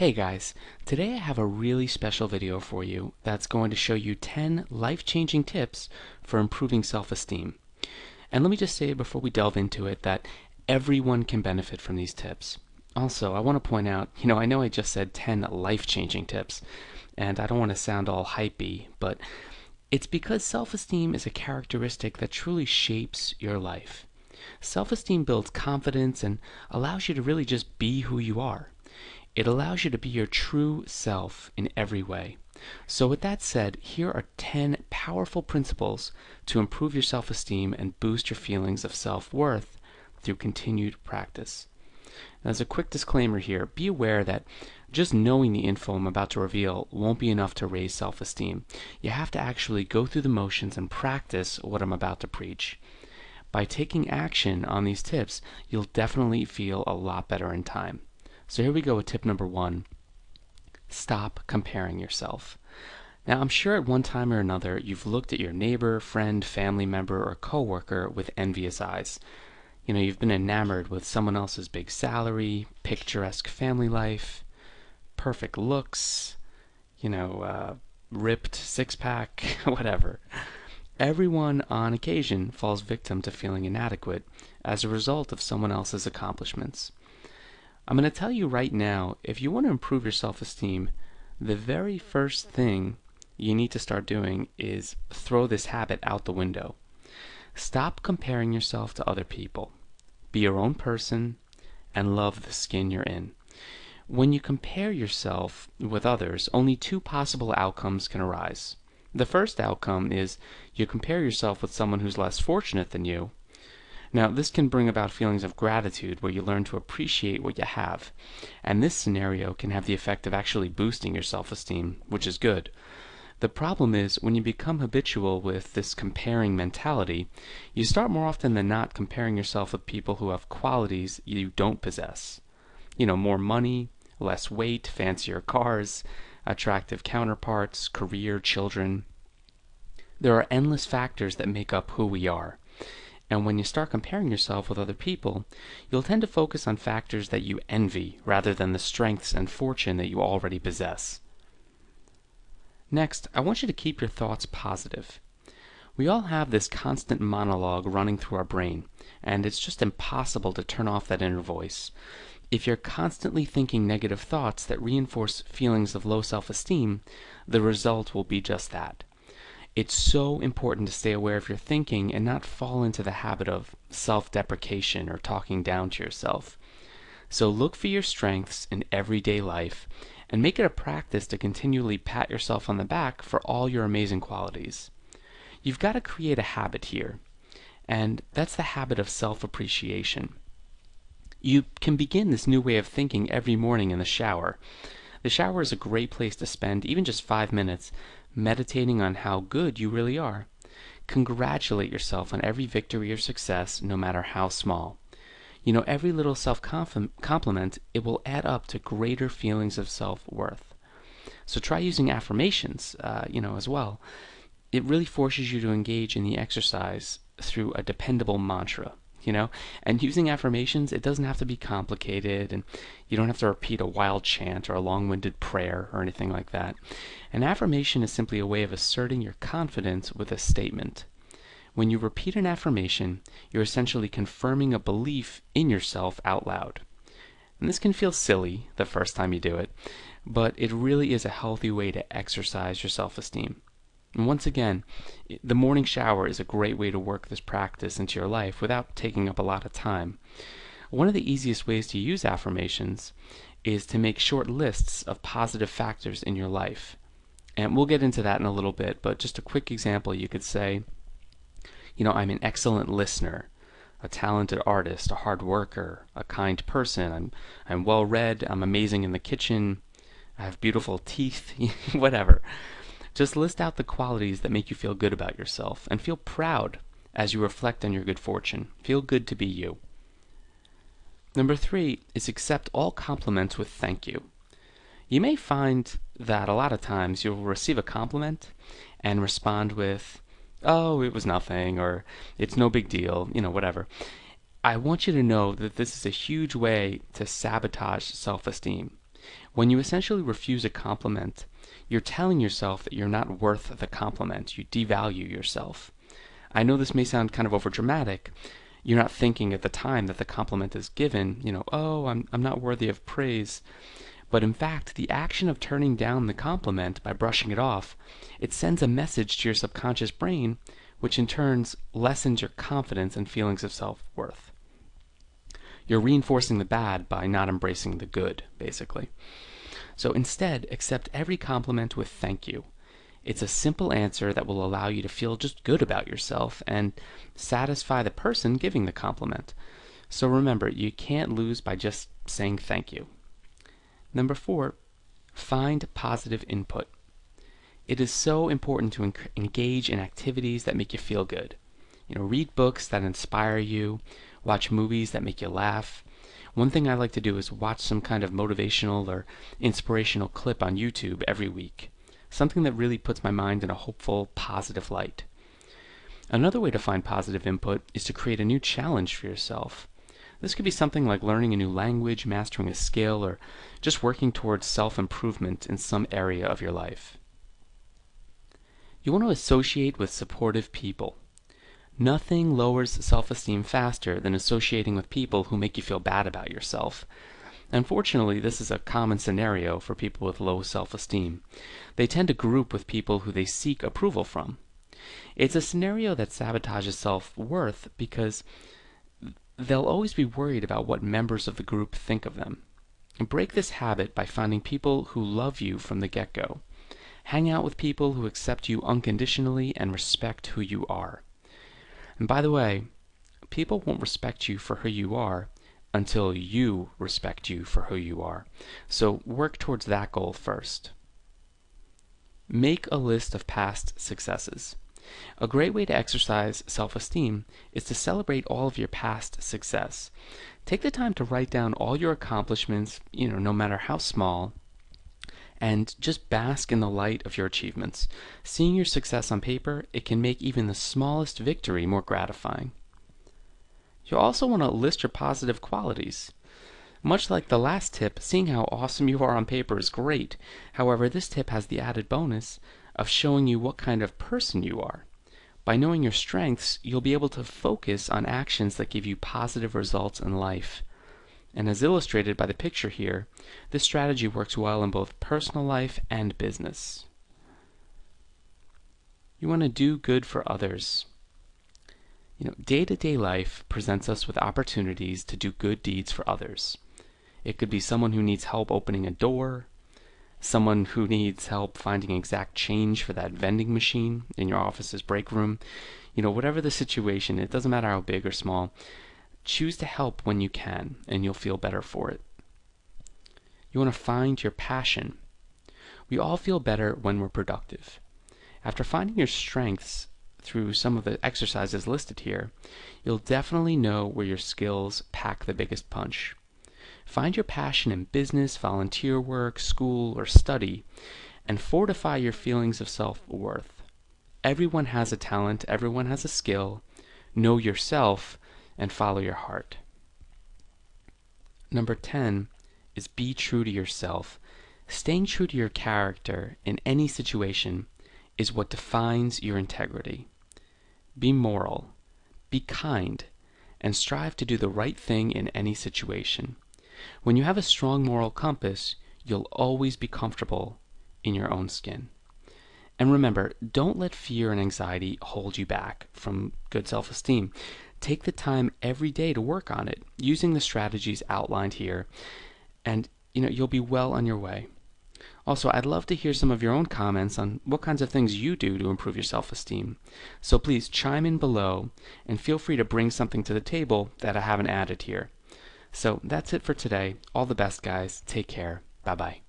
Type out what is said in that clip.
Hey guys, today I have a really special video for you that's going to show you 10 life-changing tips for improving self-esteem. And let me just say before we delve into it that everyone can benefit from these tips. Also, I want to point out, you know, I know I just said 10 life-changing tips, and I don't want to sound all hypey, but it's because self-esteem is a characteristic that truly shapes your life. Self-esteem builds confidence and allows you to really just be who you are. It allows you to be your true self in every way. So, with that said, here are 10 powerful principles to improve your self esteem and boost your feelings of self worth through continued practice. As a quick disclaimer here, be aware that just knowing the info I'm about to reveal won't be enough to raise self esteem. You have to actually go through the motions and practice what I'm about to preach. By taking action on these tips, you'll definitely feel a lot better in time. So here we go with tip number one. Stop comparing yourself. Now, I'm sure at one time or another you've looked at your neighbor, friend, family member, or coworker with envious eyes. You know, you've been enamored with someone else's big salary, picturesque family life, perfect looks, you know, uh, ripped six pack, whatever. Everyone on occasion falls victim to feeling inadequate as a result of someone else's accomplishments. I'm going to tell you right now if you want to improve your self esteem, the very first thing you need to start doing is throw this habit out the window. Stop comparing yourself to other people. Be your own person and love the skin you're in. When you compare yourself with others, only two possible outcomes can arise. The first outcome is you compare yourself with someone who's less fortunate than you, now, this can bring about feelings of gratitude where you learn to appreciate what you have. And this scenario can have the effect of actually boosting your self esteem, which is good. The problem is when you become habitual with this comparing mentality, you start more often than not comparing yourself with people who have qualities you don't possess. You know, more money, less weight, fancier cars, attractive counterparts, career, children. There are endless factors that make up who we are. And when you start comparing yourself with other people, you'll tend to focus on factors that you envy rather than the strengths and fortune that you already possess. Next, I want you to keep your thoughts positive. We all have this constant monologue running through our brain, and it's just impossible to turn off that inner voice. If you're constantly thinking negative thoughts that reinforce feelings of low self esteem, the result will be just that. It's so important to stay aware of your thinking and not fall into the habit of self deprecation or talking down to yourself. So look for your strengths in everyday life and make it a practice to continually pat yourself on the back for all your amazing qualities. You've got to create a habit here, and that's the habit of self appreciation. You can begin this new way of thinking every morning in the shower. The shower is a great place to spend even just five minutes meditating on how good you really are. Congratulate yourself on every victory or success, no matter how small. You know, every little self compliment, it will add up to greater feelings of self worth. So try using affirmations, uh, you know, as well. It really forces you to engage in the exercise through a dependable mantra you know? And using affirmations it doesn't have to be complicated and you don't have to repeat a wild chant or a long-winded prayer or anything like that. An affirmation is simply a way of asserting your confidence with a statement. When you repeat an affirmation you're essentially confirming a belief in yourself out loud. And this can feel silly the first time you do it but it really is a healthy way to exercise your self-esteem and once again, the morning shower is a great way to work this practice into your life without taking up a lot of time. One of the easiest ways to use affirmations is to make short lists of positive factors in your life. And we'll get into that in a little bit, but just a quick example you could say, you know, I'm an excellent listener, a talented artist, a hard worker, a kind person, I'm, I'm well read, I'm amazing in the kitchen, I have beautiful teeth, whatever. Just list out the qualities that make you feel good about yourself and feel proud as you reflect on your good fortune. Feel good to be you. Number three is accept all compliments with thank you. You may find that a lot of times you'll receive a compliment and respond with, oh, it was nothing, or it's no big deal, you know, whatever. I want you to know that this is a huge way to sabotage self esteem. When you essentially refuse a compliment, you're telling yourself that you're not worth the compliment. You devalue yourself. I know this may sound kind of overdramatic. You're not thinking at the time that the compliment is given, you know, oh, I'm, I'm not worthy of praise. But in fact, the action of turning down the compliment by brushing it off, it sends a message to your subconscious brain, which in turn lessens your confidence and feelings of self-worth. You're reinforcing the bad by not embracing the good, basically. So instead, accept every compliment with thank you. It's a simple answer that will allow you to feel just good about yourself and satisfy the person giving the compliment. So remember, you can't lose by just saying thank you. Number four, find positive input. It is so important to engage in activities that make you feel good. You know, read books that inspire you, watch movies that make you laugh. One thing I like to do is watch some kind of motivational or inspirational clip on YouTube every week. Something that really puts my mind in a hopeful, positive light. Another way to find positive input is to create a new challenge for yourself. This could be something like learning a new language, mastering a skill, or just working towards self-improvement in some area of your life. You want to associate with supportive people. Nothing lowers self-esteem faster than associating with people who make you feel bad about yourself. Unfortunately, this is a common scenario for people with low self-esteem. They tend to group with people who they seek approval from. It's a scenario that sabotages self-worth because they'll always be worried about what members of the group think of them. Break this habit by finding people who love you from the get-go. Hang out with people who accept you unconditionally and respect who you are. And by the way, people won't respect you for who you are until you respect you for who you are. So work towards that goal first. Make a list of past successes. A great way to exercise self-esteem is to celebrate all of your past success. Take the time to write down all your accomplishments, you know, no matter how small, and just bask in the light of your achievements. Seeing your success on paper, it can make even the smallest victory more gratifying. You'll also want to list your positive qualities. Much like the last tip, seeing how awesome you are on paper is great. However, this tip has the added bonus of showing you what kind of person you are. By knowing your strengths, you'll be able to focus on actions that give you positive results in life. And as illustrated by the picture here, this strategy works well in both personal life and business. You want to do good for others. You know, day-to-day -day life presents us with opportunities to do good deeds for others. It could be someone who needs help opening a door, someone who needs help finding exact change for that vending machine in your office's break room. You know, whatever the situation, it doesn't matter how big or small, choose to help when you can and you'll feel better for it. You want to find your passion. We all feel better when we're productive. After finding your strengths through some of the exercises listed here, you'll definitely know where your skills pack the biggest punch. Find your passion in business, volunteer work, school, or study, and fortify your feelings of self-worth. Everyone has a talent, everyone has a skill. Know yourself and follow your heart. Number 10 is be true to yourself. Staying true to your character in any situation is what defines your integrity. Be moral, be kind, and strive to do the right thing in any situation. When you have a strong moral compass, you'll always be comfortable in your own skin. And remember, don't let fear and anxiety hold you back from good self-esteem. Take the time every day to work on it, using the strategies outlined here, and you know, you'll be well on your way. Also, I'd love to hear some of your own comments on what kinds of things you do to improve your self-esteem. So please chime in below and feel free to bring something to the table that I haven't added here. So that's it for today. All the best, guys. Take care. Bye bye.